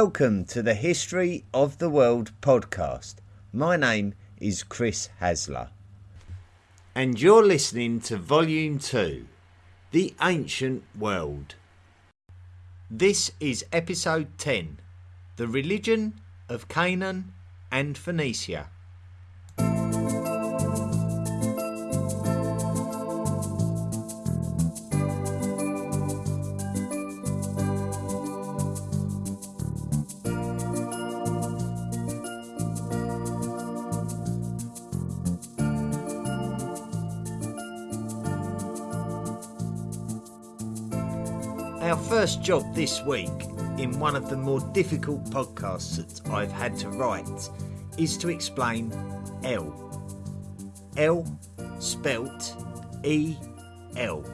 Welcome to the History of the World podcast. My name is Chris Hasler. And you're listening to Volume 2 The Ancient World. This is Episode 10 The Religion of Canaan and Phoenicia. Job this week, in one of the more difficult podcasts that I've had to write, is to explain El. El, spelt E L,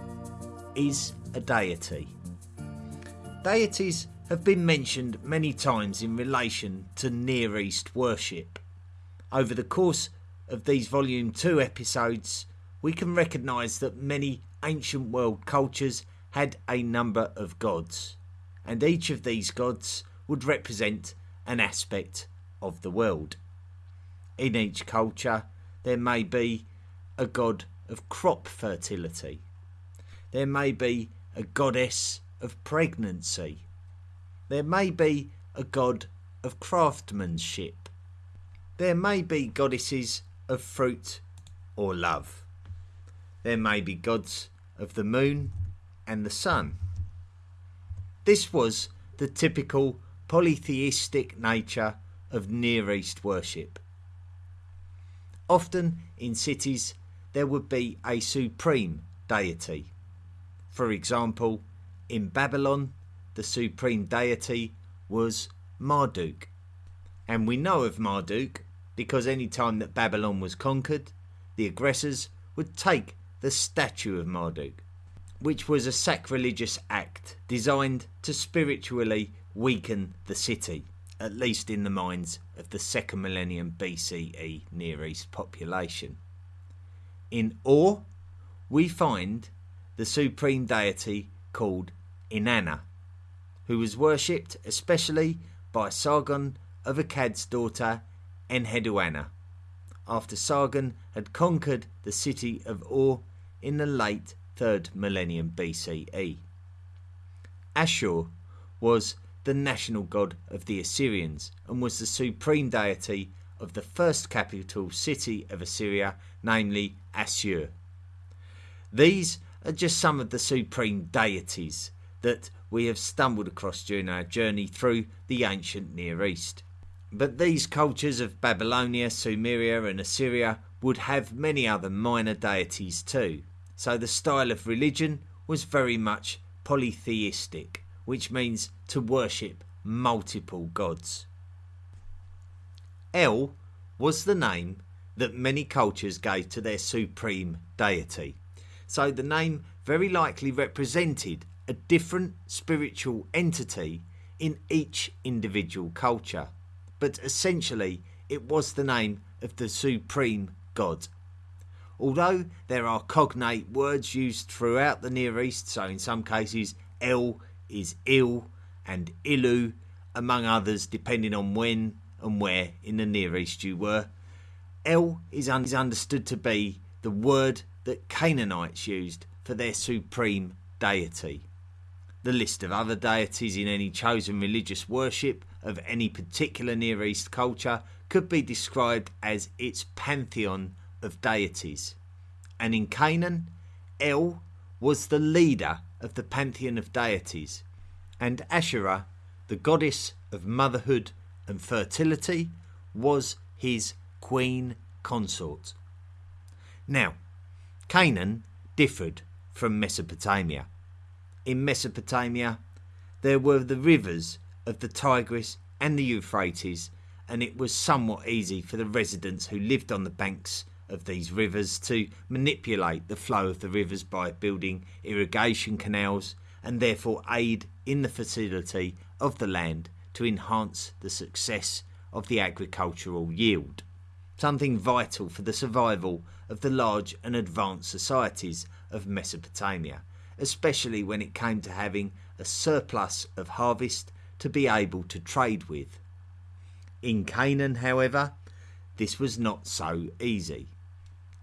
is a deity. Deities have been mentioned many times in relation to Near East worship. Over the course of these Volume 2 episodes, we can recognise that many ancient world cultures had a number of gods, and each of these gods would represent an aspect of the world. In each culture, there may be a god of crop fertility, there may be a goddess of pregnancy, there may be a god of craftsmanship, there may be goddesses of fruit or love, there may be gods of the moon and the sun. This was the typical polytheistic nature of Near East worship. Often in cities there would be a supreme deity. For example, in Babylon, the supreme deity was Marduk. And we know of Marduk because any time that Babylon was conquered, the aggressors would take the statue of Marduk which was a sacrilegious act designed to spiritually weaken the city, at least in the minds of the second millennium BCE Near East population. In Ur, we find the supreme deity called Inanna, who was worshipped especially by Sargon of Akkad's daughter Enheduanna, after Sargon had conquered the city of Ur in the late 3rd millennium BCE. Ashur was the national god of the Assyrians and was the supreme deity of the first capital city of Assyria, namely Assur. These are just some of the supreme deities that we have stumbled across during our journey through the ancient Near East. But these cultures of Babylonia, Sumeria, and Assyria would have many other minor deities too. So the style of religion was very much polytheistic, which means to worship multiple gods. El was the name that many cultures gave to their supreme deity. So the name very likely represented a different spiritual entity in each individual culture, but essentially it was the name of the supreme god Although there are cognate words used throughout the Near East, so in some cases El is Il and Ilu, among others, depending on when and where in the Near East you were, El is, un- is understood to be the word that Canaanites used for their supreme deity. The list of other deities in any chosen religious worship of any particular Near East culture could be described as its pantheon of deities. And in Canaan, El was the leader of the pantheon of deities, and Asherah, the goddess of motherhood and fertility, was his queen consort. Now, Canaan differed from Mesopotamia. In Mesopotamia, there were the rivers of the Tigris and the Euphrates, and it was somewhat easy for the residents who lived on the banks of these rivers to manipulate the flow of the rivers by building irrigation canals and therefore aid in the fertility of the land to enhance the success of the agricultural yield. Something vital for the survival of the large and advanced societies of Mesopotamia, especially when it came to having a surplus of harvest to be able to trade with. In Canaan, however, this was not so easy,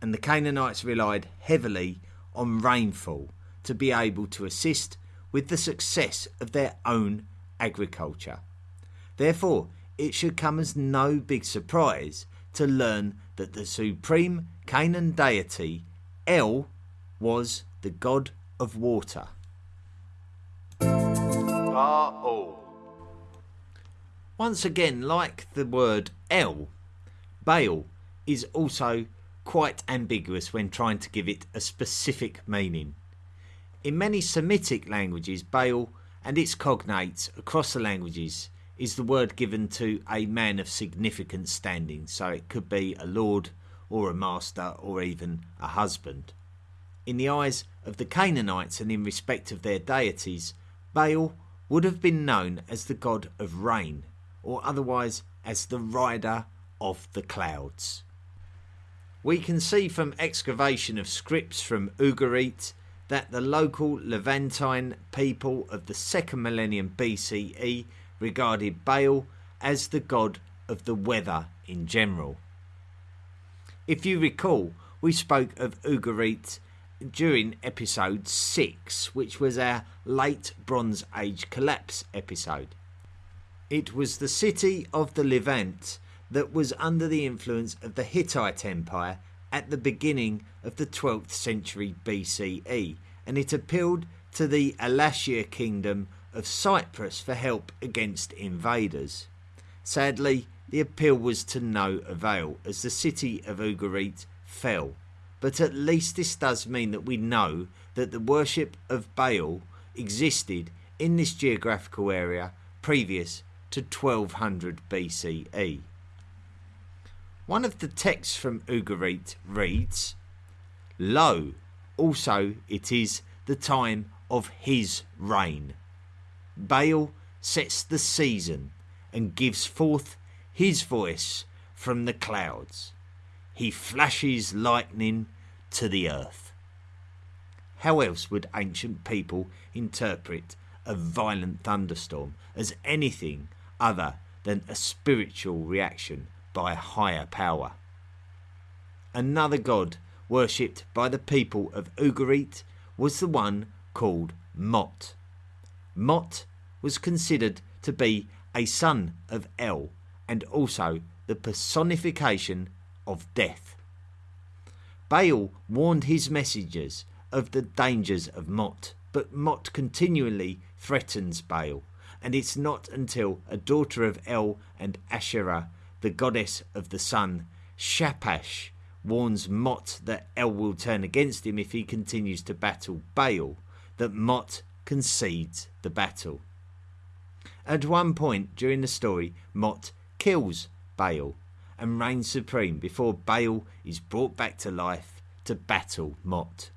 and the Canaanites relied heavily on rainfall to be able to assist with the success of their own agriculture. Therefore, it should come as no big surprise to learn that the supreme Canaan deity, El, was the god of water. Baal. Once again, like the word El, Baal is also quite ambiguous when trying to give it a specific meaning. In many Semitic languages, Baal and its cognates across the languages is the word given to a man of significant standing, so it could be a lord or a master or even a husband. In the eyes of the Canaanites and in respect of their deities, Baal would have been known as the god of rain, or otherwise as the rider of the clouds. We can see from excavation of scripts from Ugarit that the local Levantine people of the second millennium BCE regarded Baal as the god of the weather in general. If you recall, we spoke of Ugarit during episode 6, which was our late Bronze Age collapse episode. It was the city of the Levant that was under the influence of the Hittite Empire at the beginning of the 12th century BCE, and it appealed to the Alashiya kingdom of Cyprus for help against invaders. Sadly, the appeal was to no avail as the city of Ugarit fell. But at least this does mean that we know that the worship of Baal existed in this geographical area previous to 1200 BCE. One of the texts from Ugarit reads, Lo, also it is the time of his reign. Baal sets the season and gives forth his voice from the clouds. He flashes lightning to the earth. How else would ancient people interpret a violent thunderstorm as anything other than a spiritual reaction by a higher power. Another god worshipped by the people of Ugarit was the one called Mot. Mot was considered to be a son of El and also the personification of death. Baal warned his messengers of the dangers of Mot, but Mot continually threatens Baal, and it's not until a daughter of El and Asherah the goddess of the sun, Shapash, warns Mot that El will turn against him if he continues to battle Baal, that Mot concedes the battle. At one point during the story, Mot kills Baal and reigns supreme before Baal is brought back to life to battle Mot.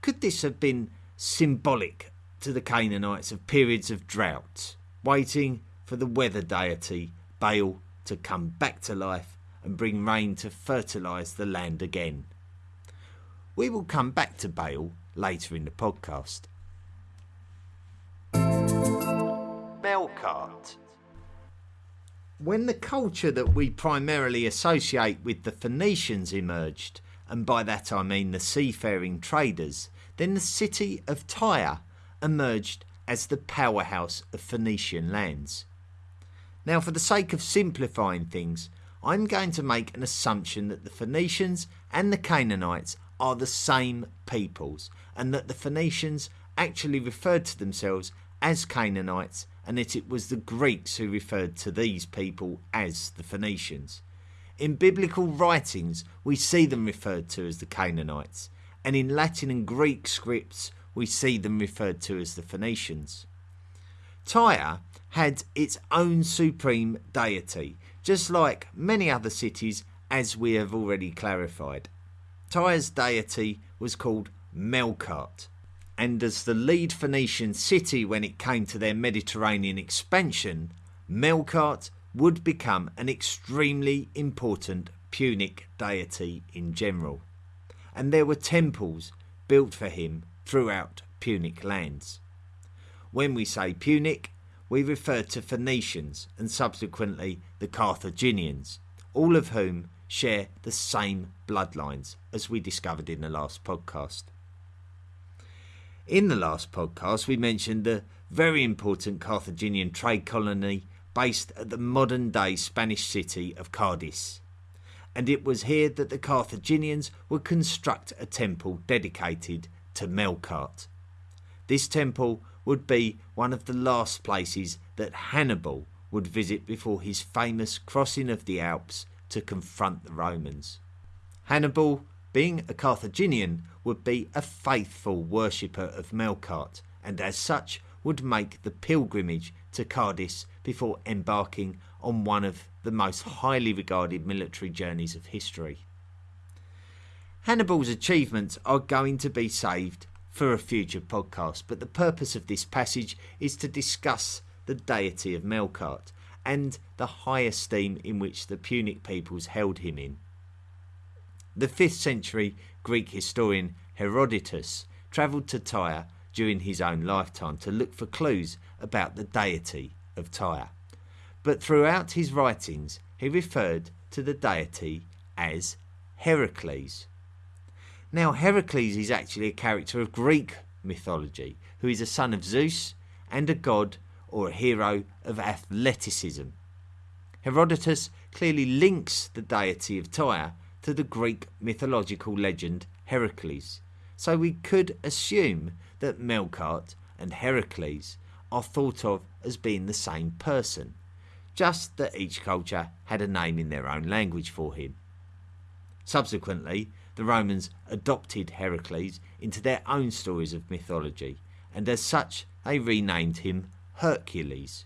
Could this have been symbolic to the Canaanites of periods of drought, waiting for the weather deity Baal to come back to life and bring rain to fertilise the land again. We will come back to Baal later in the podcast. Melkart. When the culture that we primarily associate with the Phoenicians emerged, and by that I mean the seafaring traders, then the city of Tyre emerged as the powerhouse of Phoenician lands. Now, for the sake of simplifying things, I'm going to make an assumption that the Phoenicians and the Canaanites are the same peoples, and that the Phoenicians actually referred to themselves as Canaanites, and that it was the Greeks who referred to these people as the Phoenicians. In biblical writings, we see them referred to as the Canaanites, and in Latin and Greek scripts, we see them referred to as the Phoenicians. Tyre had its own supreme deity, just like many other cities, as we have already clarified. Tyre's deity was called Melkart, and as the lead Phoenician city when it came to their Mediterranean expansion, Melkart would become an extremely important Punic deity in general, and there were temples built for him throughout Punic lands. When we say Punic, we refer to Phoenicians and subsequently the Carthaginians, all of whom share the same bloodlines as we discovered in the last podcast. In the last podcast, we mentioned the very important Carthaginian trade colony based at the modern day Spanish city of Cadiz. And it was here that the Carthaginians would construct a temple dedicated to Melkart. This temple would be one of the last places that Hannibal would visit before his famous crossing of the Alps to confront the Romans. Hannibal, being a Carthaginian, would be a faithful worshipper of Melkart and as such would make the pilgrimage to Cadiz before embarking on one of the most highly regarded military journeys of history. Hannibal's achievements are going to be saved for a future podcast, but the purpose of this passage is to discuss the deity of Melkart and the high esteem in which the Punic peoples held him in. The 5th century Greek historian Herodotus travelled to Tyre during his own lifetime to look for clues about the deity of Tyre. But throughout his writings, he referred to the deity as Heracles. Now, Heracles is actually a character of Greek mythology who is a son of Zeus and a god or a hero of athleticism. Herodotus clearly links the deity of Tyre to the Greek mythological legend Heracles, so we could assume that Melkart and Heracles are thought of as being the same person, just that each culture had a name in their own language for him. Subsequently, the Romans adopted Heracles into their own stories of mythology, and as such they renamed him Hercules.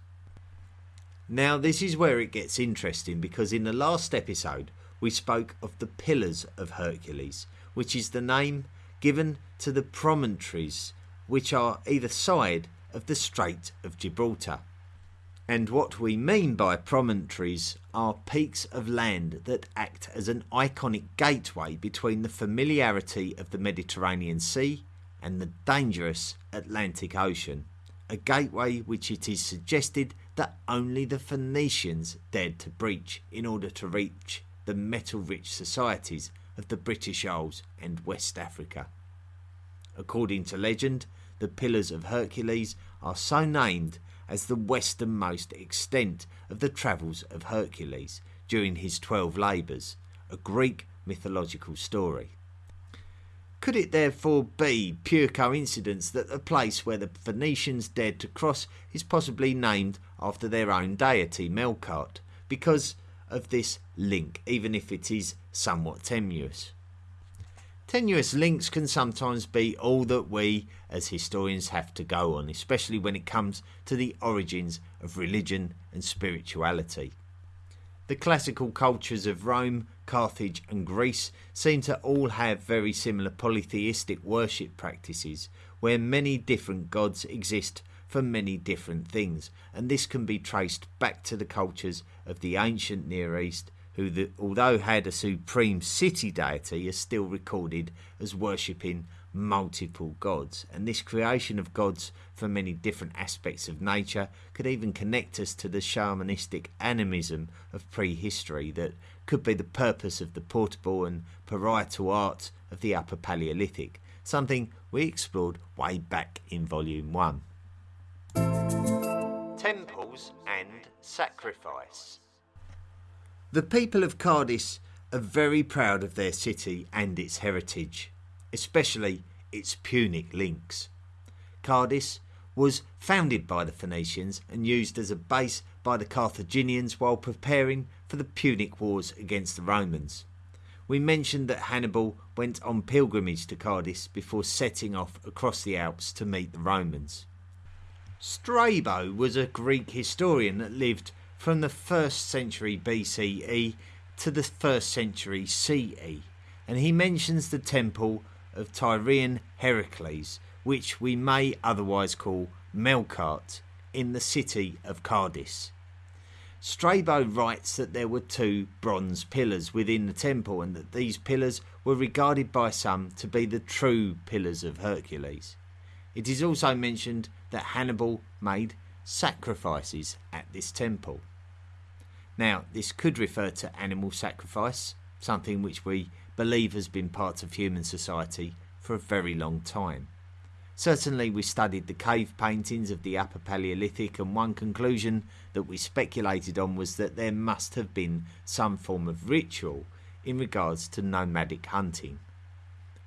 Now, this is where it gets interesting because in the last episode we spoke of the Pillars of Hercules, which is the name given to the promontories which are either side of the Strait of Gibraltar. And what we mean by promontories are peaks of land that act as an iconic gateway between the familiarity of the Mediterranean Sea and the dangerous Atlantic Ocean a gateway which it is suggested that only the Phoenicians dared to breach in order to reach the metal rich societies of the British Isles and West Africa. According to legend, the Pillars of Hercules are so named as the westernmost extent of the travels of Hercules during his twelve labours, a Greek mythological story. Could it therefore be pure coincidence that the place where the Phoenicians dared to cross is possibly named after their own deity, Melkart, because of this link, even if it is somewhat tenuous? Tenuous links can sometimes be all that we as historians have to go on, especially when it comes to the origins of religion and spirituality. The classical cultures of Rome, Carthage, and Greece seem to all have very similar polytheistic worship practices, where many different gods exist for many different things, and this can be traced back to the cultures of the ancient Near East, who, the, although had a supreme city deity, are still recorded as worshipping multiple gods. And this creation of gods for many different aspects of nature could even connect us to the shamanistic animism of prehistory that could be the purpose of the portable and parietal art of the Upper Paleolithic, something we explored way back in Volume 1. Temples and Sacrifice. The people of Cadiz are very proud of their city and its heritage especially its Punic links. Cadiz was founded by the Phoenicians and used as a base by the Carthaginians while preparing for the Punic Wars against the Romans. We mentioned that Hannibal went on pilgrimage to Cadiz before setting off across the Alps to meet the Romans. Strabo was a Greek historian that lived from the 1st century BCE to the 1st century CE, and he mentions the temple of Tyrian Heracles, which we may otherwise call Melkart, in the city of Cadiz. Strabo writes that there were two bronze pillars within the temple and that these pillars were regarded by some to be the true pillars of Hercules. It is also mentioned that Hannibal made sacrifices at this temple. Now, this could refer to animal sacrifice, something which we believe has been part of human society for a very long time. Certainly, we studied the cave paintings of the Upper Paleolithic, and one conclusion that we speculated on was that there must have been some form of ritual in regards to nomadic hunting.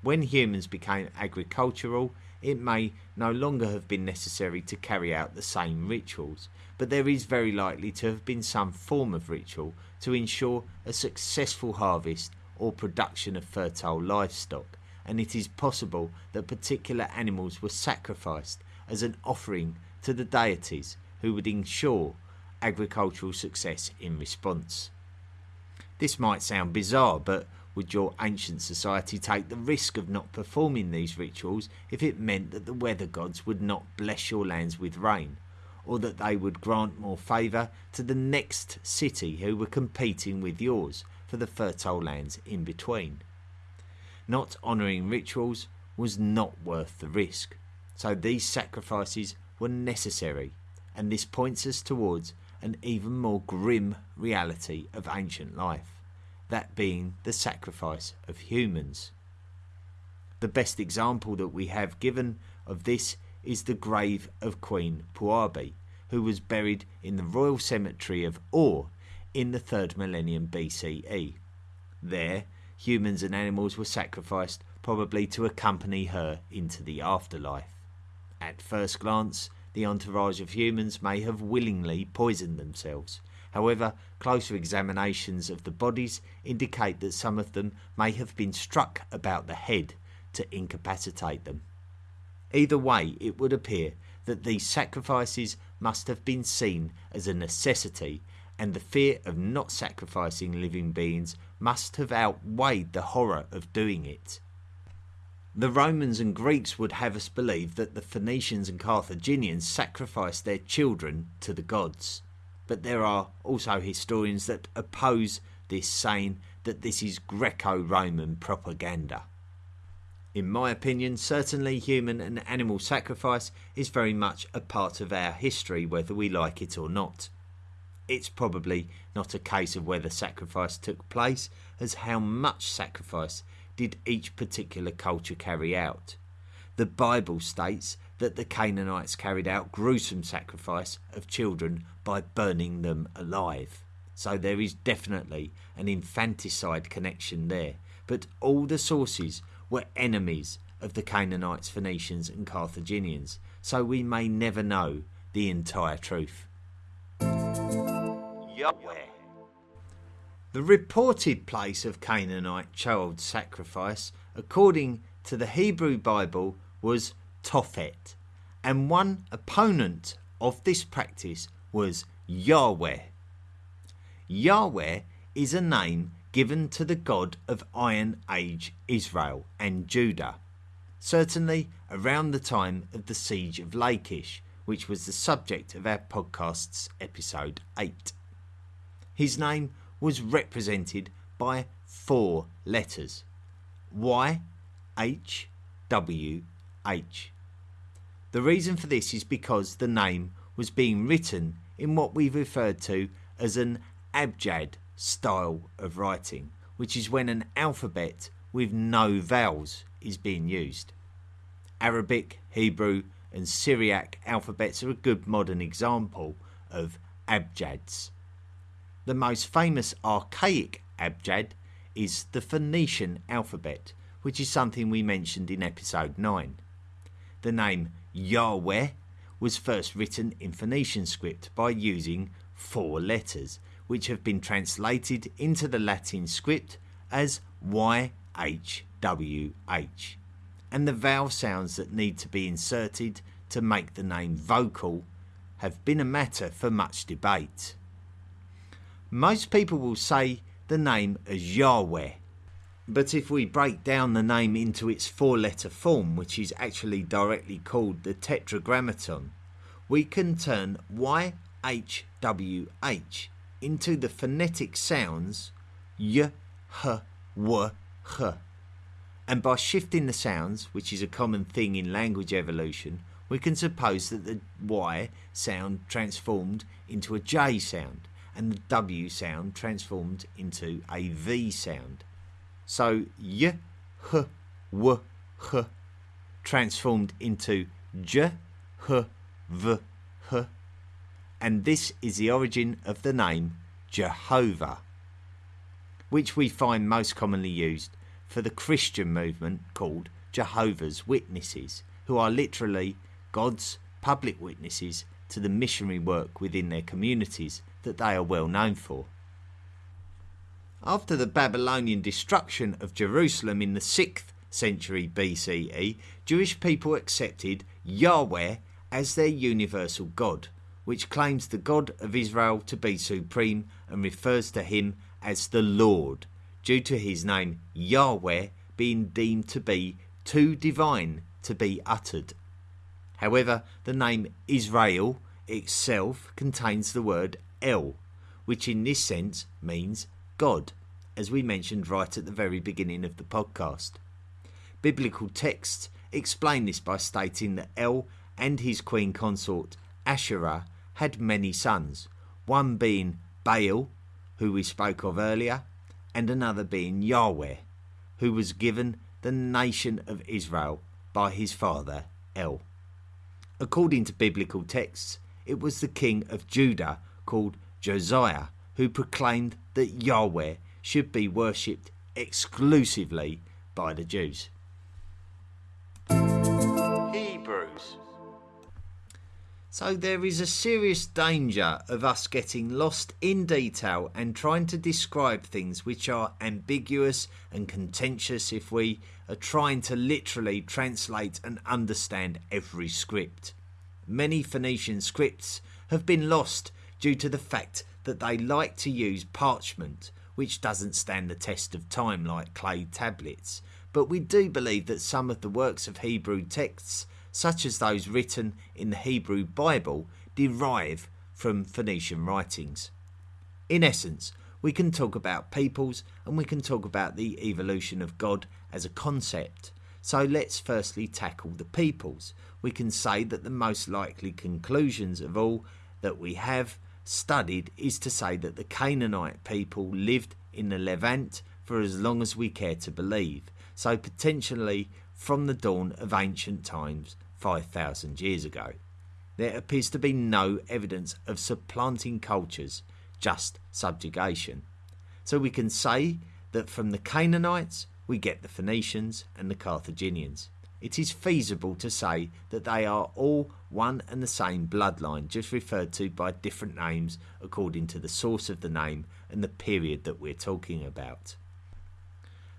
When humans became agricultural, it may no longer have been necessary to carry out the same rituals, but there is very likely to have been some form of ritual to ensure a successful harvest or production of fertile livestock and it is possible that particular animals were sacrificed as an offering to the deities who would ensure agricultural success in response. This might sound bizarre, but would your ancient society take the risk of not performing these rituals if it meant that the weather gods would not bless your lands with rain, or that they would grant more favour to the next city who were competing with yours for the fertile lands in between? not honouring rituals was not worth the risk. So these sacrifices were necessary, and this points us towards an even more grim reality of ancient life, that being the sacrifice of humans. The best example that we have given of this is the grave of Queen Puabi, who was buried in the royal cemetery of Ur in the 3rd millennium BCE. There, humans and animals were sacrificed, probably to accompany her into the afterlife. At first glance, the entourage of humans may have willingly poisoned themselves. However, closer examinations of the bodies indicate that some of them may have been struck about the head to incapacitate them. Either way, it would appear that these sacrifices must have been seen as a necessity and the fear of not sacrificing living beings must have outweighed the horror of doing it. The Romans and Greeks would have us believe that the Phoenicians and Carthaginians sacrificed their children to the gods. But there are also historians that oppose this, saying that this is Greco Roman propaganda. In my opinion, certainly human and animal sacrifice is very much a part of our history, whether we like it or not it's probably not a case of whether sacrifice took place, as how much sacrifice did each particular culture carry out. The Bible states that the Canaanites carried out gruesome sacrifice of children by burning them alive. So there is definitely an infanticide connection there. But all the sources were enemies of the Canaanites, Phoenicians, and Carthaginians, so we may never know the entire truth. Yahweh. The reported place of Canaanite child sacrifice, according to the Hebrew Bible, was Tophet, and one opponent of this practice was Yahweh. Yahweh is a name given to the God of Iron Age Israel and Judah, certainly around the time of the siege of Lachish, which was the subject of our podcast's episode 8. His name was represented by four letters Y, H, W, H. The reason for this is because the name was being written in what we've referred to as an abjad style of writing, which is when an alphabet with no vowels is being used. Arabic, Hebrew, and Syriac alphabets are a good modern example of abjads. The most famous archaic abjad is the Phoenician alphabet, which is something we mentioned in episode 9. The name Yahweh was first written in Phoenician script by using four letters, which have been translated into the Latin script as YHWH. And the vowel sounds that need to be inserted to make the name vocal have been a matter for much debate. Most people will say the name as Yahweh. But if we break down the name into its four letter form, which is actually directly called the Tetragrammaton, we can turn YHWH into the phonetic sounds Y, H, W, H. And by shifting the sounds, which is a common thing in language evolution, we can suppose that the Y sound transformed into a J sound and the W sound transformed into a V sound. So Y, H, W, H transformed into J, H, V, H. And this is the origin of the name Jehovah, which we find most commonly used for the Christian movement called Jehovah's Witnesses, who are literally God's public witnesses to the missionary work within their communities that they are well known for. After the Babylonian destruction of Jerusalem in the 6th century BCE, Jewish people accepted Yahweh as their universal God, which claims the God of Israel to be supreme and refers to him as the Lord, due to his name Yahweh being deemed to be too divine to be uttered. However, the name Israel itself contains the word El, which in this sense means God, as we mentioned right at the very beginning of the podcast. Biblical texts explain this by stating that El and his queen consort Asherah had many sons, one being Baal, who we spoke of earlier, and another being Yahweh, who was given the nation of Israel by his father El. According to biblical texts, it was the king of Judah called Josiah who proclaimed that Yahweh should be worshipped exclusively by the Jews. Hebrews. So there is a serious danger of us getting lost in detail and trying to describe things which are ambiguous and contentious if we are trying to literally translate and understand every script. Many Phoenician scripts have been lost due to the fact that they like to use parchment, which doesn't stand the test of time like clay tablets. But we do believe that some of the works of Hebrew texts, such as those written in the Hebrew Bible, derive from Phoenician writings. In essence, we can talk about peoples and we can talk about the evolution of God as a concept. So let's firstly tackle the peoples. We can say that the most likely conclusions of all that we have studied is to say that the Canaanite people lived in the Levant for as long as we care to believe, so potentially from the dawn of ancient times 5,000 years ago. There appears to be no evidence of supplanting cultures, just subjugation. So we can say that from the Canaanites we get the Phoenicians and the Carthaginians it is feasible to say that they are all one and the same bloodline, just referred to by different names according to the source of the name and the period that we're talking about.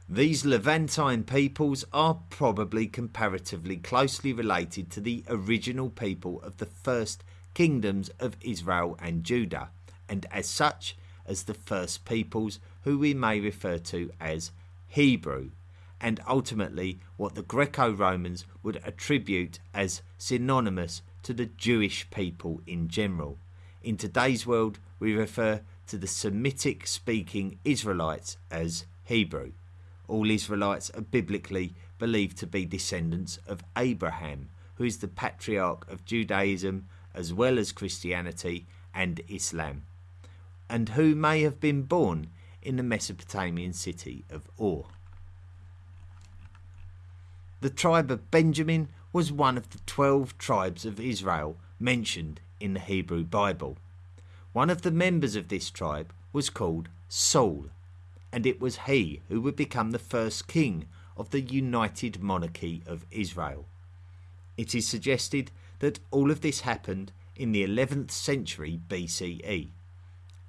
These Levantine peoples are probably comparatively closely related to the original people of the first kingdoms of Israel and Judah, and as such, as the first peoples who we may refer to as Hebrew and ultimately what the Greco Romans would attribute as synonymous to the Jewish people in general. In today's world, we refer to the Semitic speaking Israelites as Hebrew. All Israelites are biblically believed to be descendants of Abraham, who is the patriarch of Judaism as well as Christianity and Islam, and who may have been born in the Mesopotamian city of Ur. The tribe of Benjamin was one of the twelve tribes of Israel mentioned in the Hebrew Bible. One of the members of this tribe was called Saul, and it was he who would become the first king of the united monarchy of Israel. It is suggested that all of this happened in the 11th century BCE.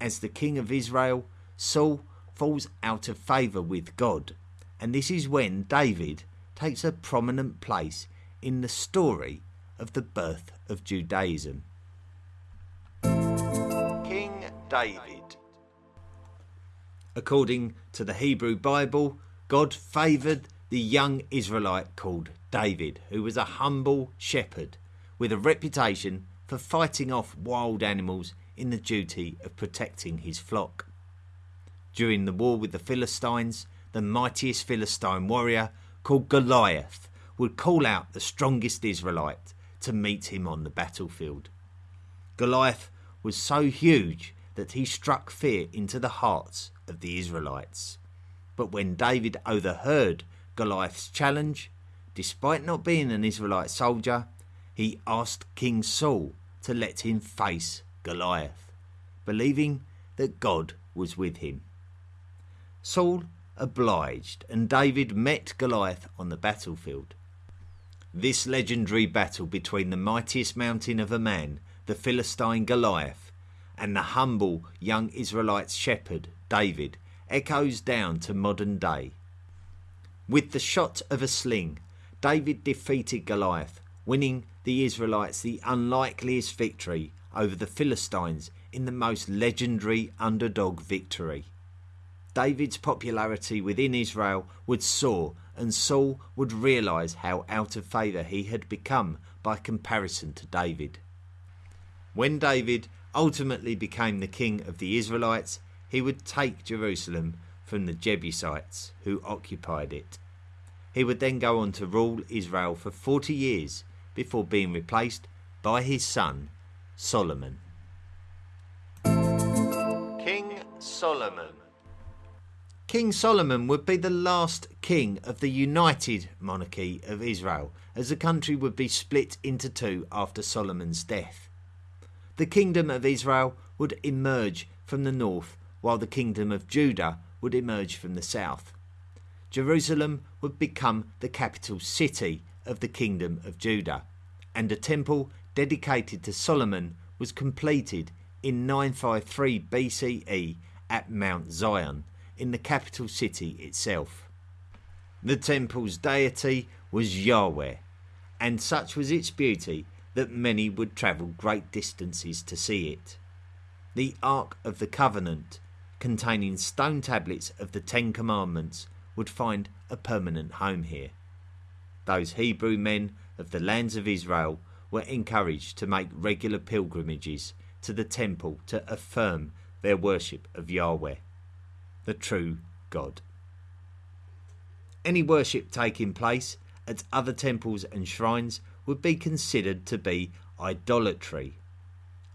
As the king of Israel, Saul falls out of favour with God, and this is when David takes a prominent place in the story of the birth of Judaism. King David. According to the Hebrew Bible, God favoured the young Israelite called David, who was a humble shepherd with a reputation for fighting off wild animals in the duty of protecting his flock. During the war with the Philistines, the mightiest Philistine warrior called Goliath would call out the strongest Israelite to meet him on the battlefield. Goliath was so huge that he struck fear into the hearts of the Israelites. But when David overheard Goliath's challenge, despite not being an Israelite soldier, he asked King Saul to let him face Goliath, believing that God was with him. Saul obliged, and David met Goliath on the battlefield. This legendary battle between the mightiest mountain of a man, the Philistine Goliath, and the humble young Israelite shepherd, David, echoes down to modern day. With the shot of a sling, David defeated Goliath, winning the Israelites the unlikeliest victory over the Philistines in the most legendary underdog victory. David's popularity within Israel would soar, and Saul would realize how out of favour he had become by comparison to David. When David ultimately became the king of the Israelites, he would take Jerusalem from the Jebusites who occupied it. He would then go on to rule Israel for 40 years before being replaced by his son Solomon. King Solomon King Solomon would be the last king of the united monarchy of Israel, as the country would be split into two after Solomon's death. The kingdom of Israel would emerge from the north, while the kingdom of Judah would emerge from the south. Jerusalem would become the capital city of the kingdom of Judah, and a temple dedicated to Solomon was completed in 953 BCE at Mount Zion in the capital city itself. The temple's deity was Yahweh, and such was its beauty that many would travel great distances to see it. The Ark of the Covenant, containing stone tablets of the Ten Commandments, would find a permanent home here. Those Hebrew men of the lands of Israel were encouraged to make regular pilgrimages to the temple to affirm their worship of Yahweh the true God. Any worship taking place at other temples and shrines would be considered to be idolatry.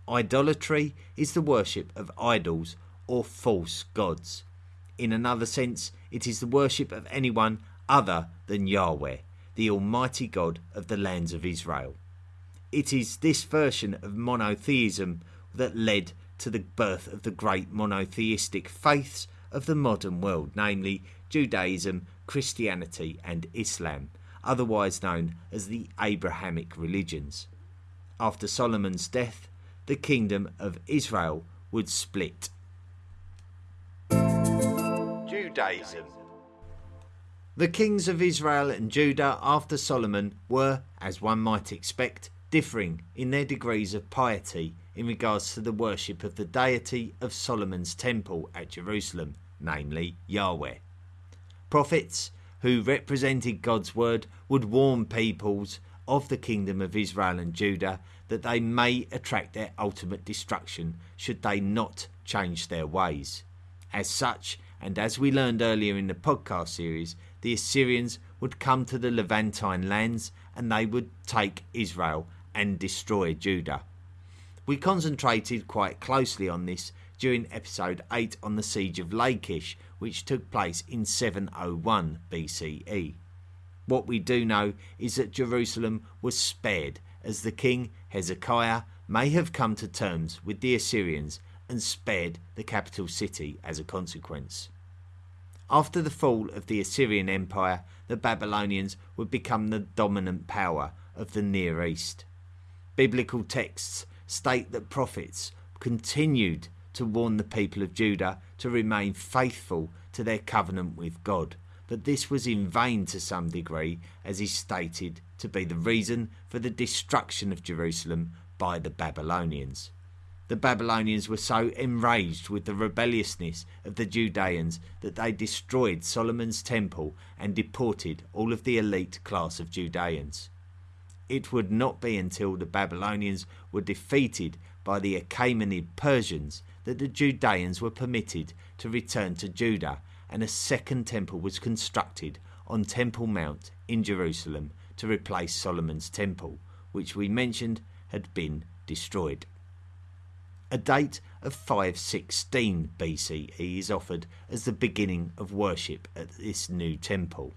Idolatry is the worship of idols or false gods. In another sense, it is the worship of anyone other than Yahweh, the Almighty God of the lands of Israel. It is this version of monotheism that led to the birth of the great monotheistic faiths of the modern world, namely Judaism, Christianity, and Islam, otherwise known as the Abrahamic religions. After Solomon's death, the kingdom of Israel would split. Judaism The kings of Israel and Judah after Solomon were, as one might expect, differing in their degrees of piety in regards to the worship of the deity of Solomon's temple at Jerusalem, namely Yahweh. Prophets who represented God's word would warn peoples of the kingdom of Israel and Judah that they may attract their ultimate destruction should they not change their ways. As such, and as we learned earlier in the podcast series, the Assyrians would come to the Levantine lands and they would take Israel and destroy Judah. We concentrated quite closely on this during episode 8 on the siege of Lachish, which took place in 701 BCE. What we do know is that Jerusalem was spared, as the king Hezekiah may have come to terms with the Assyrians and spared the capital city as a consequence. After the fall of the Assyrian Empire, the Babylonians would become the dominant power of the Near East. Biblical texts state that prophets continued to warn the people of Judah to remain faithful to their covenant with God. But this was in vain to some degree, as is stated to be the reason for the destruction of Jerusalem by the Babylonians. The Babylonians were so enraged with the rebelliousness of the Judeans that they destroyed Solomon's temple and deported all of the elite class of Judeans it would not be until the Babylonians were defeated by the Achaemenid Persians that the Judeans were permitted to return to Judah and a second temple was constructed on Temple Mount in Jerusalem to replace Solomon's temple, which we mentioned had been destroyed. A date of 516 BCE is offered as the beginning of worship at this new temple.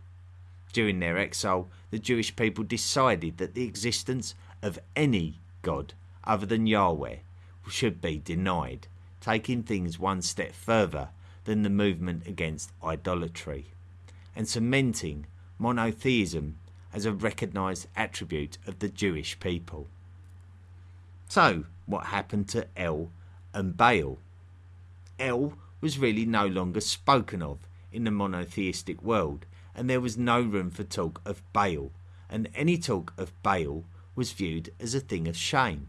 During their exile, the Jewish people decided that the existence of any god other than Yahweh should be denied, taking things one step further than the movement against idolatry, and cementing monotheism as a recognised attribute of the Jewish people. So, what happened to El and Baal? El was really no longer spoken of in the monotheistic world, and there was no room for talk of Baal, and any talk of Baal was viewed as a thing of shame.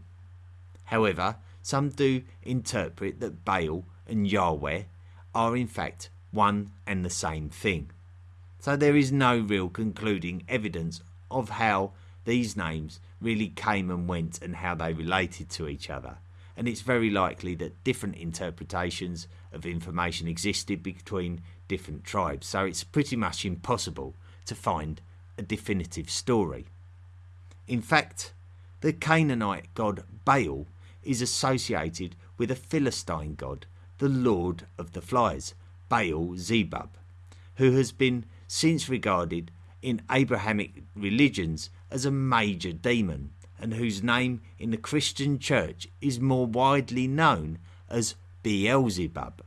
However, some do interpret that Baal and Yahweh are in fact one and the same thing. So there is no real concluding evidence of how these names really came and went and how they related to each other. And it's very likely that different interpretations of information existed between different tribes, so it's pretty much impossible to find a definitive story. In fact, the Canaanite god Baal is associated with a Philistine god, the Lord of the Flies, Baal Zebub, who has been since regarded in Abrahamic religions as a major demon and whose name in the Christian church is more widely known as Beelzebub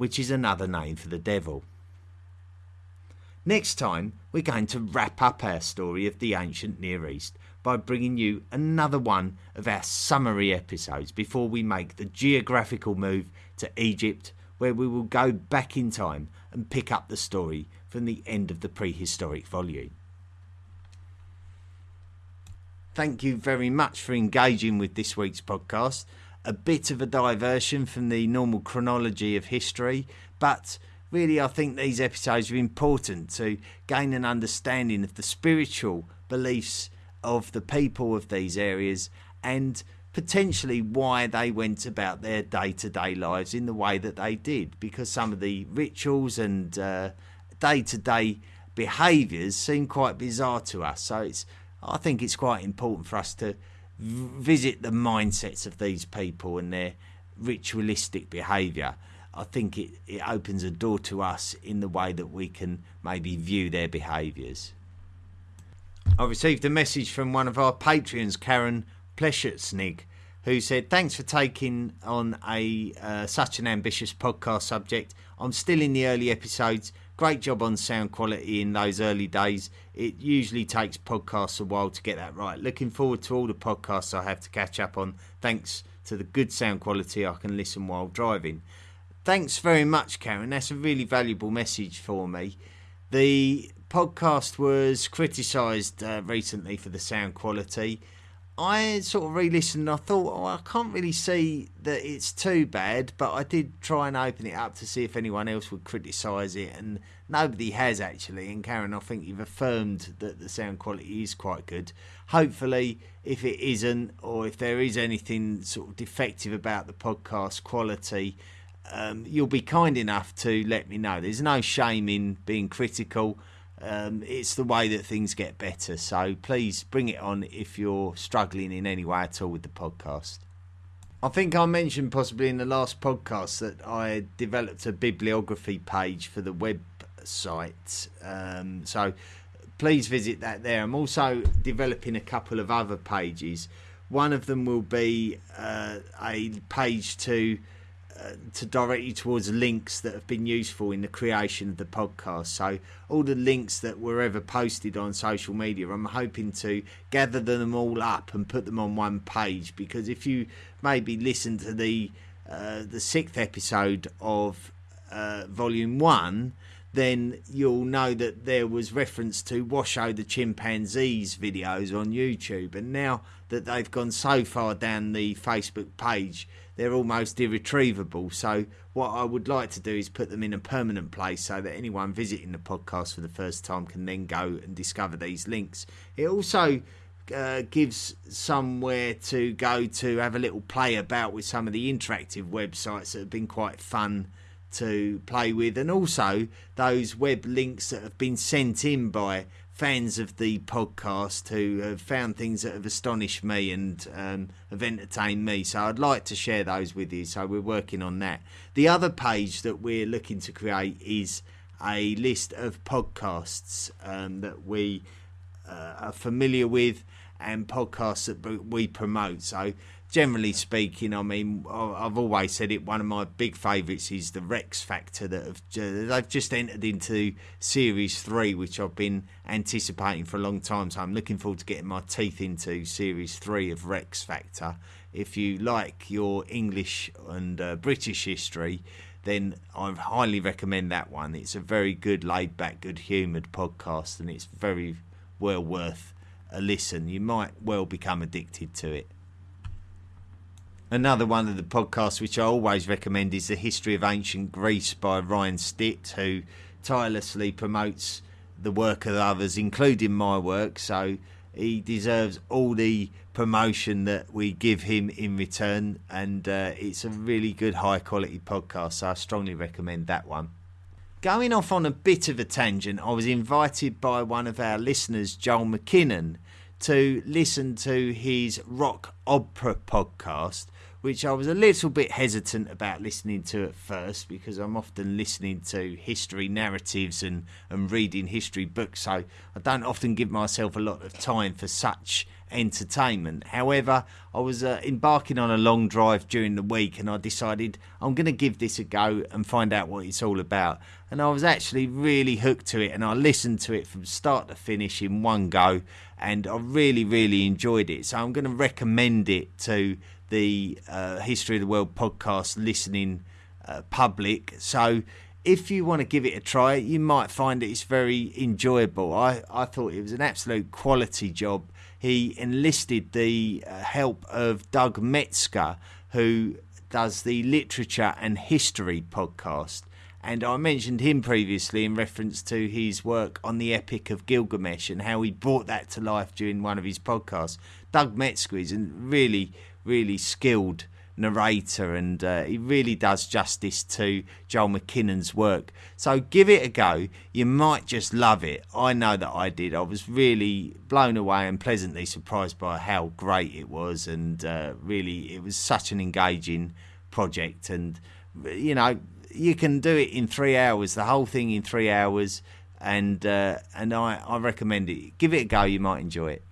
which is another name for the devil. Next time, we're going to wrap up our story of the ancient Near East by bringing you another one of our summary episodes before we make the geographical move to Egypt, where we will go back in time and pick up the story from the end of the prehistoric volume. Thank you very much for engaging with this week's podcast a bit of a diversion from the normal chronology of history, but really I think these episodes are important to gain an understanding of the spiritual beliefs of the people of these areas and potentially why they went about their day to day lives in the way that they did, because some of the rituals and uh, day to day behaviours seem quite bizarre to us. So it's I think it's quite important for us to visit the mindsets of these people and their ritualistic behaviour, I think it, it opens a door to us in the way that we can maybe view their behaviours. I received a message from one of our patrons, Karen Pleschertsnig, who said, Thanks for taking on a uh, such an ambitious podcast subject. I'm still in the early episodes, Great job on sound quality in those early days. It usually takes podcasts a while to get that right. Looking forward to all the podcasts I have to catch up on. Thanks to the good sound quality, I can listen while driving. Thanks very much, Karen. That's a really valuable message for me. The podcast was criticised uh, recently for the sound quality. I sort of re-listened and I thought, oh, I can't really see that it's too bad, but I did try and open it up to see if anyone else would criticise it, and nobody has actually. And Karen, I think you've affirmed that the sound quality is quite good. Hopefully, if it isn't, or if there is anything sort of defective about the podcast quality, um, you'll be kind enough to let me know. There's no shame in being critical um, it's the way that things get better. So please bring it on if you're struggling in any way at all with the podcast. I think I mentioned possibly in the last podcast that I developed a bibliography page for the website. Um, so please visit that there. I'm also developing a couple of other pages. One of them will be uh, a page to to direct you towards links that have been useful in the creation of the podcast. So all the links that were ever posted on social media, I'm hoping to gather them all up and put them on one page. Because if you maybe listen to the uh, the sixth episode of uh, Volume One, then you'll know that there was reference to Washoe the chimpanzee's videos on YouTube, and now that they've gone so far down the Facebook page they're almost irretrievable. So what I would like to do is put them in a permanent place so that anyone visiting the podcast for the first time can then go and discover these links. It also uh, gives somewhere to go to have a little play about with some of the interactive websites that have been quite fun to play with, and also those web links that have been sent in by fans of the podcast who have found things that have astonished me and um, have entertained me. So I'd like to share those with you. So we're working on that. The other page that we're looking to create is a list of podcasts um, that we uh, are familiar with and podcasts that we promote. So generally speaking, I mean, I've always said it. One of my big favourites is the Rex Factor that have they've just entered into Series Three, which I've been anticipating for a long time. So I'm looking forward to getting my teeth into Series Three of Rex Factor. If you like your English and uh, British history, then I highly recommend that one. It's a very good, laid back, good humoured podcast, and it's very well worth a listen. You might well become addicted to it. Another one of the podcasts which I always recommend is The History of Ancient Greece by Ryan Stitt, who tirelessly promotes the work of others, including my work. So he deserves all the promotion that we give him in return, and uh, it's a really good, high quality podcast. So I strongly recommend that one. Going off on a bit of a tangent, I was invited by one of our listeners, Joel McKinnon, to listen to his rock opera podcast, which I was a little bit hesitant about listening to at first because I'm often listening to history narratives and, and reading history books, so I don't often give myself a lot of time for such entertainment. However, I was uh, embarking on a long drive during the week and I decided I'm going to give this a go and find out what it's all about. And I was actually really hooked to it and I listened to it from start to finish in one go and I really, really enjoyed it. So I'm going to recommend it to the uh, History of the World podcast listening uh, public. So if you want to give it a try, you might find it's very enjoyable. I, I thought it was an absolute quality job he enlisted the uh, help of Doug Metzger, who does the Literature and History podcast. And I mentioned him previously in reference to his work on the Epic of Gilgamesh and how he brought that to life during one of his podcasts. Doug Metzger is a really, really skilled narrator, and uh, he really does justice to Joel McKinnon's work. So give it a go. You might just love it. I know that I did. I was really blown away and pleasantly surprised by how great it was, and uh, really, it was such an engaging project. And you know, you can do it in three hours. The whole thing in three hours. And uh, and I, I recommend it. Give it a go. You might enjoy it.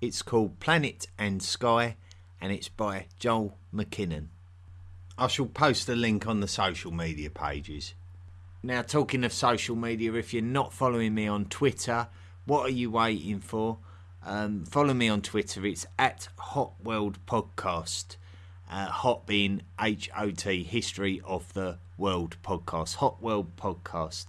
It's called Planet and Sky and it's by Joel McKinnon. I shall post a link on the social media pages. Now, talking of social media, if you're not following me on Twitter, what are you waiting for? Um, follow me on Twitter. It's at Hot World Podcast. Uh, hot being H O T, History of the World Podcast. Hot World Podcast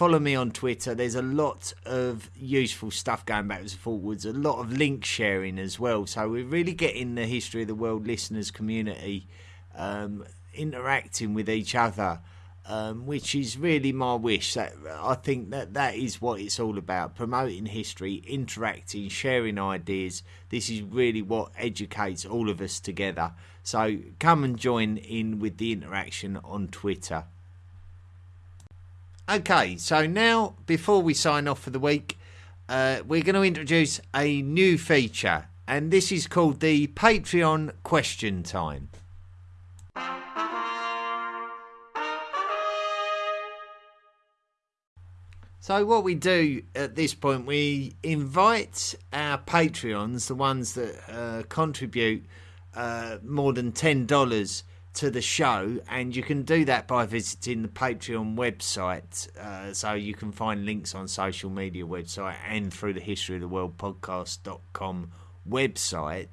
follow me on Twitter. There's a lot of useful stuff going backwards and forwards, a lot of link sharing as well. So we're really getting the history of the world listeners community um, interacting with each other. Um, which is really my wish. That I think that that is what it's all about: promoting history, interacting, sharing ideas. This is really what educates all of us together. So come and join in with the interaction on Twitter. Okay, so now before we sign off for the week, uh, we're going to introduce a new feature, and this is called the Patreon Question Time. So, what we do at this point, we invite our Patreons, the ones that uh, contribute uh, more than $10 to the show, and you can do that by visiting the Patreon website. Uh, so you can find links on social media website and through the history of the world podcast.com website.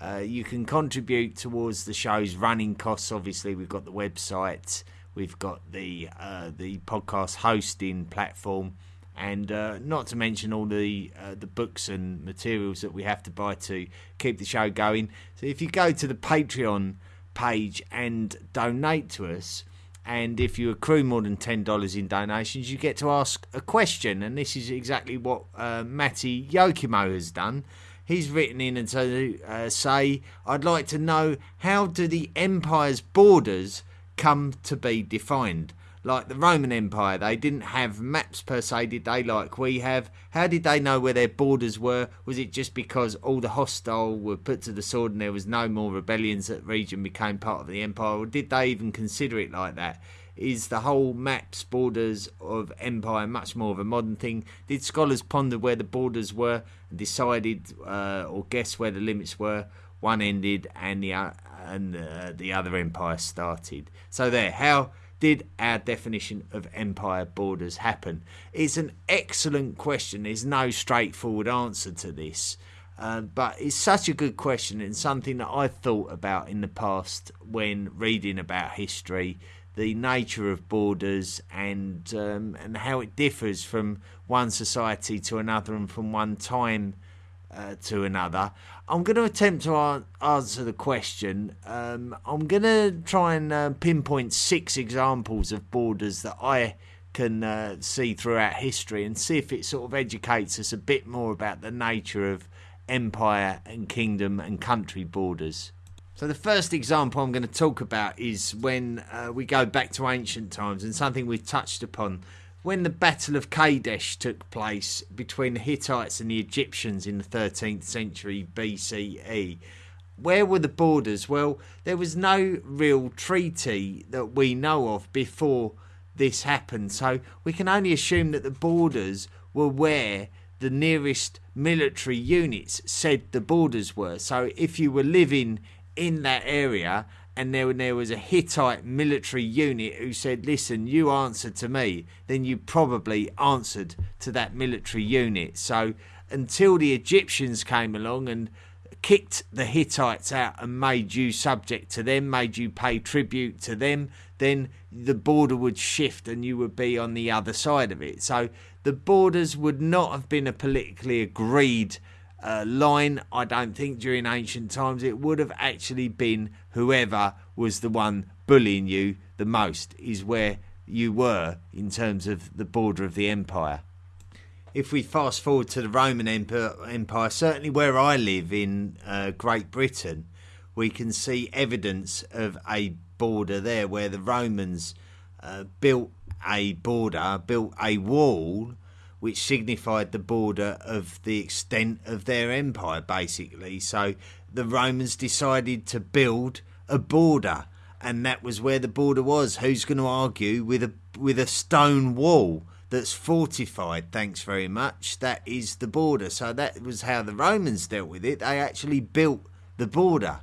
Uh, you can contribute towards the show's running costs. Obviously, we've got the website, we've got the uh, the podcast hosting platform, and uh, not to mention all the uh, the books and materials that we have to buy to keep the show going. So if you go to the Patreon page and donate to us. And if you accrue more than $10 in donations, you get to ask a question. And this is exactly what uh, Matty Yokimo has done. He's written in and to uh, say, I'd like to know how do the empire's borders come to be defined? Like the Roman Empire, they didn't have maps per se, did they, like we have? How did they know where their borders were? Was it just because all the hostile were put to the sword and there was no more rebellions that region became part of the empire? Or did they even consider it like that? Is the whole maps, borders of empire much more of a modern thing? Did scholars ponder where the borders were and decided uh, or guess where the limits were? One ended and the uh, and uh, the other empire started. So there, how did our definition of empire borders happen? It's an excellent question. There's no straightforward answer to this. Uh, but it's such a good question and something that I've thought about in the past when reading about history, the nature of borders and um, and how it differs from one society to another and from one time uh, to another. I'm going to attempt to answer the question. Um, I'm going to try and uh, pinpoint six examples of borders that I can uh, see throughout history and see if it sort of educates us a bit more about the nature of empire and kingdom and country borders. So, the first example I'm going to talk about is when uh, we go back to ancient times and something we've touched upon when the Battle of Kadesh took place between the Hittites and the Egyptians in the 13th century BCE, where were the borders? Well, there was no real treaty that we know of before this happened, so we can only assume that the borders were where the nearest military units said the borders were. So if you were living in that area and there, there was a Hittite military unit who said, Listen, you answered to me, then you probably answered to that military unit. So until the Egyptians came along and kicked the Hittites out and made you subject to them, made you pay tribute to them, then the border would shift and you would be on the other side of it. So the borders would not have been a politically agreed uh, line, I don't think, during ancient times. It would have actually been whoever was the one bullying you the most, is where you were in terms of the border of the empire. If we fast forward to the Roman Empire, certainly where I live in uh, Great Britain, we can see evidence of a border there where the Romans uh, built a border, built a wall which signified the border of the extent of their empire, basically. So the Romans decided to build a border, and that was where the border was. Who's going to argue with a with a stone wall that's fortified? Thanks very much. That is the border. So that was how the Romans dealt with it. They actually built the border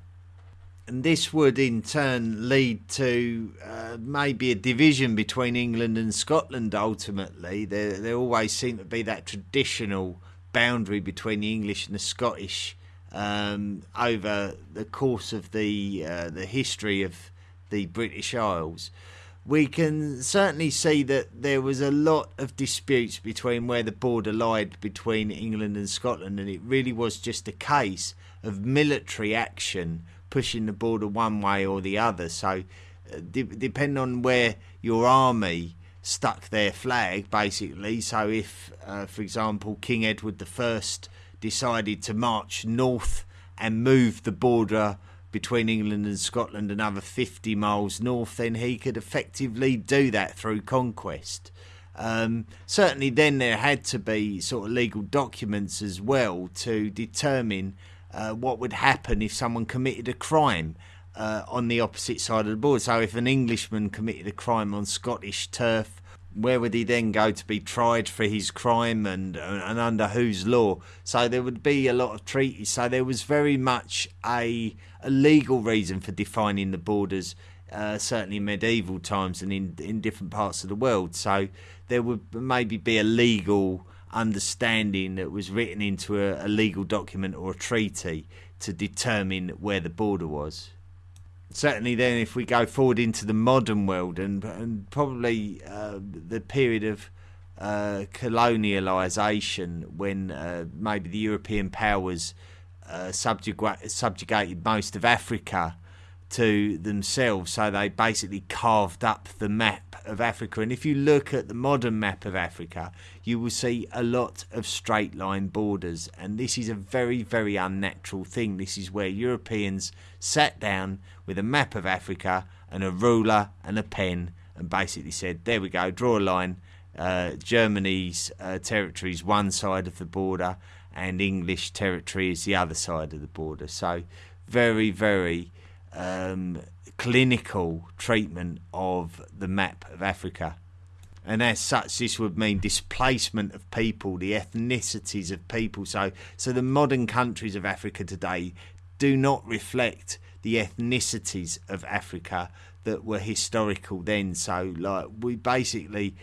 and this would in turn lead to uh, maybe a division between England and Scotland ultimately. There, there always seemed to be that traditional boundary between the English and the Scottish um, over the course of the uh, the history of the British Isles. We can certainly see that there was a lot of disputes between where the border lied between England and Scotland, and it really was just a case of military action pushing the border one way or the other. So, uh, de- depending on where your army stuck their flag, basically. So, if, uh, for example, King Edward I decided to march north and move the border between England and Scotland another 50 miles north, then he could effectively do that through conquest. Um, certainly, then there had to be sort of legal documents as well to determine uh, what would happen if someone committed a crime uh, on the opposite side of the border. So, if an Englishman committed a crime on Scottish turf, where would he then go to be tried for his crime and, and under whose law? So, there would be a lot of treaties. So, there was very much a, a legal reason for defining the borders. Uh, certainly in medieval times and in in different parts of the world. So there would maybe be a legal understanding that was written into a, a legal document or a treaty to determine where the border was certainly then if we go forward into the modern world and, and probably uh, the period of uh, colonialisation when uh, maybe the European powers uh, subjugated most of Africa to themselves. So they basically carved up the map of Africa. And if you look at the modern map of Africa, you will see a lot of straight line borders. And this is a very, very unnatural thing. This is where Europeans sat down with a map of Africa and a ruler and a pen and basically said, "There we go, draw a line." Uh, Germany's uh, territory is one side of the border, and English territory is the other side of the border. So, very, very um, clinical treatment of the map of Africa. And as such, this would mean displacement of people, the ethnicities of people. So, so the modern countries of Africa today do not reflect the ethnicities of Africa that were historical then. So, like we basically,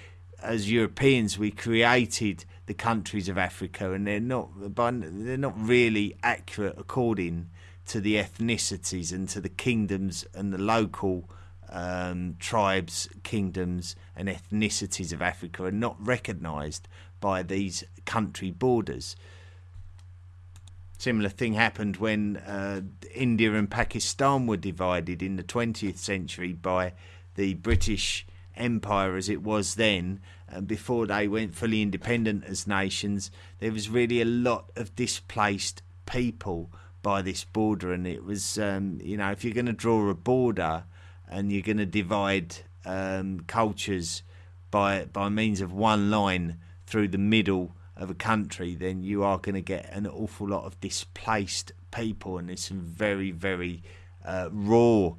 as Europeans, we created the countries of Africa, and they're not, they're not really accurate according to the ethnicities and to the kingdoms and the local um, tribes, kingdoms, and ethnicities of Africa are not recognised by these country borders. Similar thing happened when uh, India and Pakistan were divided in the 20th century by the British Empire as it was then. And before they went fully independent as nations, there was really a lot of displaced people by this border, and it was, um, you know, if you're going to draw a border and you're going to divide um, cultures by by means of one line through the middle of a country, then you are going to get an awful lot of displaced people, and there's some very very uh, raw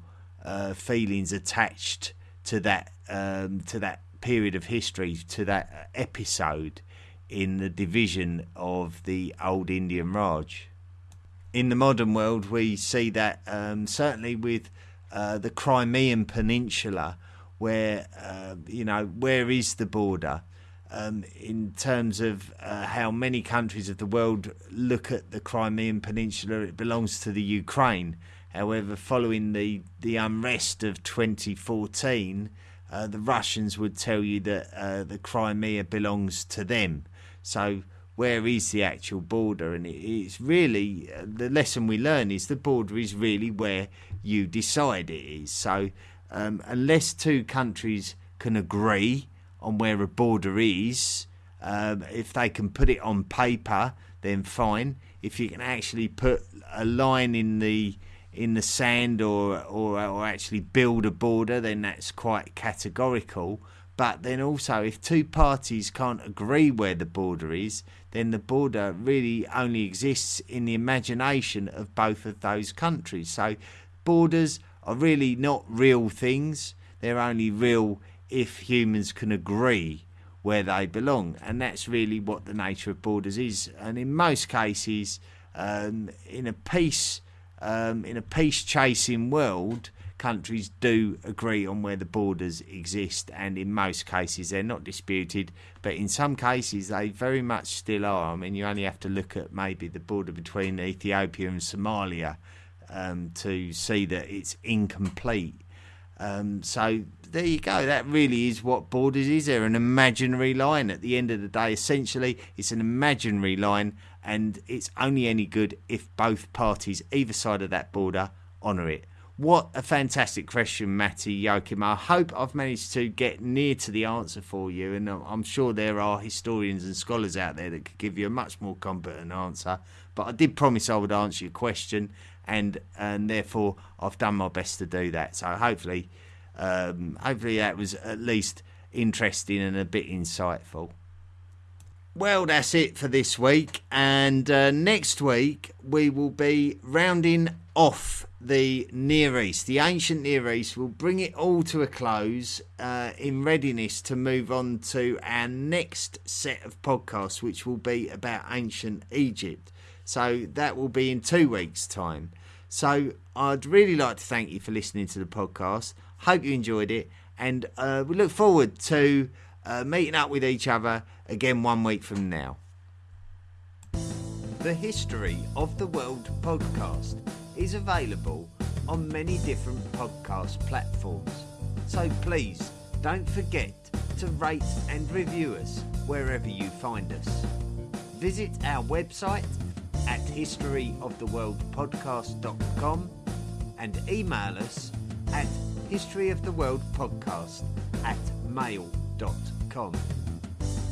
uh, feelings attached to that um, to that period of history, to that episode in the division of the old Indian Raj. In the modern world, we see that um, certainly with uh, the Crimean Peninsula, where uh, you know where is the border um, in terms of uh, how many countries of the world look at the Crimean Peninsula. It belongs to the Ukraine. However, following the the unrest of 2014, uh, the Russians would tell you that uh, the Crimea belongs to them. So where is the actual border? And it's really uh, the lesson we learn is the border is really where you decide it is. So um, unless two countries can agree on where a border is, um, if they can put it on paper, then fine. If you can actually put a line in the in the sand or, or or actually build a border, then that's quite categorical. But then also, if two parties can't agree where the border is, then the border really only exists in the imagination of both of those countries. So, borders are really not real things, they're only real if humans can agree where they belong. And that's really what the nature of borders is. And in most cases, um, in a peace. Um, in a peace chasing world, countries do agree on where the borders exist, and in most cases they're not disputed, but in some cases they very much still are. I mean, you only have to look at maybe the border between Ethiopia and Somalia um, to see that it's incomplete. Um, so there you go. That really is what borders is. They're an imaginary line. At the end of the day, essentially, it's an imaginary line, and it's only any good if both parties, either side of that border, honour it. What a fantastic question, Matty Joachim. I hope I've managed to get near to the answer for you, and I'm sure there are historians and scholars out there that could give you a much more competent answer. But I did promise I would answer your question, and and therefore I've done my best to do that. So hopefully, um, hopefully that was at least interesting and a bit insightful. Well, that's it for this week, and uh, next week we will be rounding off the Near East, the ancient Near East, will bring it all to a close uh, in readiness to move on to our next set of podcasts, which will be about ancient Egypt. So that will be in two weeks' time. So I'd really like to thank you for listening to the podcast. Hope you enjoyed it, and uh, we look forward to uh, meeting up with each other again one week from now. The History of the World podcast is available on many different podcast platforms. So please don't forget to rate and review us wherever you find us. Visit our website at historyoftheworldpodcast.com and email us at historyoftheworldpodcast at mail.com.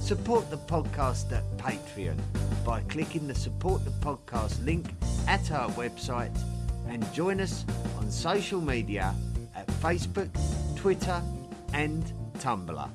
Support the podcast at Patreon by clicking the support the podcast link at our website and join us on social media at Facebook, Twitter, and Tumblr.